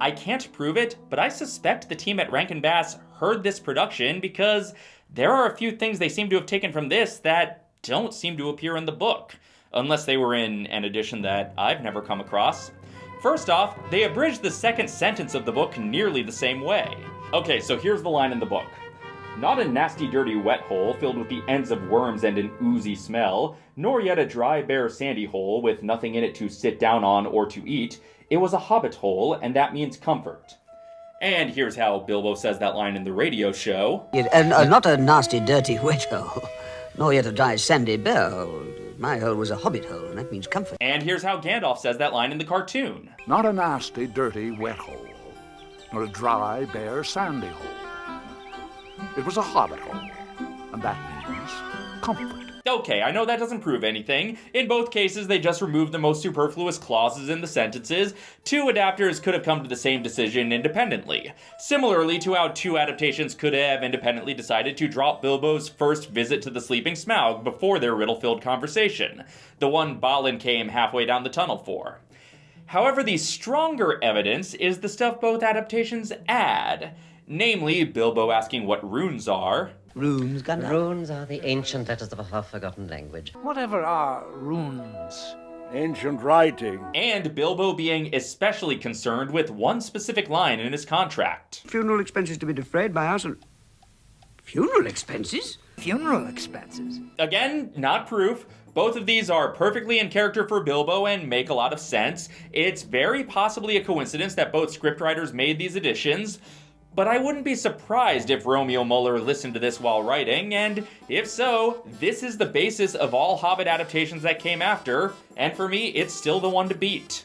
I can't prove it, but I suspect the team at Rankin Bass heard this production because there are a few things they seem to have taken from this that don't seem to appear in the book, unless they were in an edition that I've never come across. First off, they abridged the second sentence of the book nearly the same way. Okay, so here's the line in the book. Not a nasty, dirty, wet hole filled with the ends of worms and an oozy smell, nor yet a dry, bare, sandy hole with nothing in it to sit down on or to eat. It was a hobbit hole, and that means comfort. And here's how Bilbo says that line in the radio show. It, uh, not a nasty, dirty, wet hole, nor yet a dry, sandy, bare hole. My hole was a hobbit hole, and that means comfort. And here's how Gandalf says that line in the cartoon. Not a nasty, dirty, wet hole, nor a dry, bare, sandy hole. It was a hole, and that means comfort. Okay, I know that doesn't prove anything. In both cases, they just removed the most superfluous clauses in the sentences. Two adapters could have come to the same decision independently. Similarly to how two adaptations could have independently decided to drop Bilbo's first visit to the Sleeping Smaug before their riddle-filled conversation, the one Balin came halfway down the tunnel for. However, the stronger evidence is the stuff both adaptations add. Namely, Bilbo asking what runes are, Runes, Gandalf? Runes are the ancient letters of a half-forgotten language. Whatever are runes? Ancient writing. and Bilbo being especially concerned with one specific line in his contract. Funeral expenses to be defrayed by us and... Funeral expenses? Funeral expenses. Again, not proof. Both of these are perfectly in character for Bilbo and make a lot of sense. It's very possibly a coincidence that both scriptwriters made these additions, but I wouldn't be surprised if Romeo Muller listened to this while writing, and if so, this is the basis of all Hobbit adaptations that came after, and for me, it's still the one to beat.